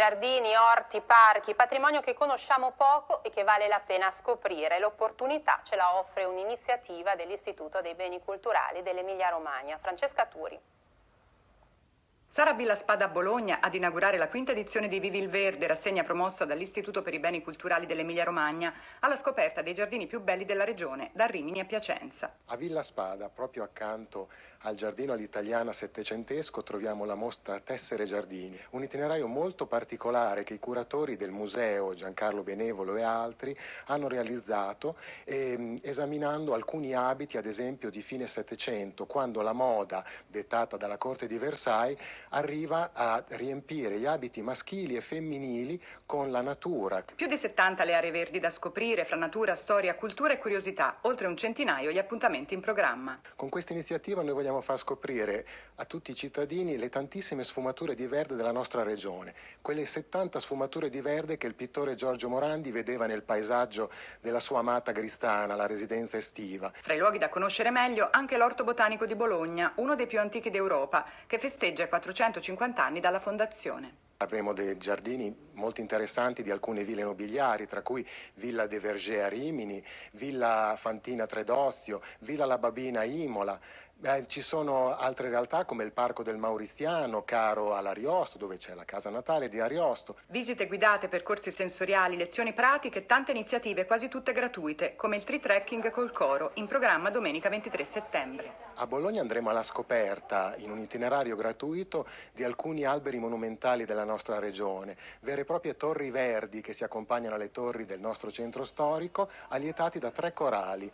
giardini, orti, parchi, patrimonio che conosciamo poco e che vale la pena scoprire. L'opportunità ce la offre un'iniziativa dell'Istituto dei Beni Culturali dell'Emilia Romagna. Francesca Turi. Sarà Villa Spada a Bologna ad inaugurare la quinta edizione di Vivi il Verde, rassegna promossa dall'Istituto per i Beni Culturali dell'Emilia Romagna, alla scoperta dei giardini più belli della regione, da Rimini a Piacenza. A Villa Spada, proprio accanto al giardino all'italiana settecentesco, troviamo la mostra Tessere Giardini, un itinerario molto particolare che i curatori del museo, Giancarlo Benevolo e altri, hanno realizzato eh, esaminando alcuni abiti, ad esempio di fine Settecento, quando la moda, dettata dalla corte di Versailles, arriva a riempire gli abiti maschili e femminili con la natura. Più di 70 le aree verdi da scoprire fra natura, storia, cultura e curiosità, oltre un centinaio gli appuntamenti in programma. Con questa iniziativa noi vogliamo far scoprire a tutti i cittadini le tantissime sfumature di verde della nostra regione, quelle 70 sfumature di verde che il pittore Giorgio Morandi vedeva nel paesaggio della sua amata Gristana, la residenza estiva. Fra i luoghi da conoscere meglio anche l'Orto Botanico di Bologna, uno dei più antichi d'Europa, che festeggia 450 anni dalla fondazione. Avremo dei giardini molto interessanti di alcune ville nobiliari, tra cui Villa de Verger a Rimini, Villa Fantina Tredozio, Villa La Babina a Imola. Eh, ci sono altre realtà come il Parco del Mauriziano, caro all'Ariosto, dove c'è la casa natale di Ariosto. Visite guidate, percorsi sensoriali, lezioni pratiche, tante iniziative, quasi tutte gratuite, come il tree trekking col coro, in programma domenica 23 settembre. A Bologna andremo alla scoperta, in un itinerario gratuito, di alcuni alberi monumentali della nostra regione, vere e proprie torri verdi che si accompagnano alle torri del nostro centro storico, allietati da tre corali,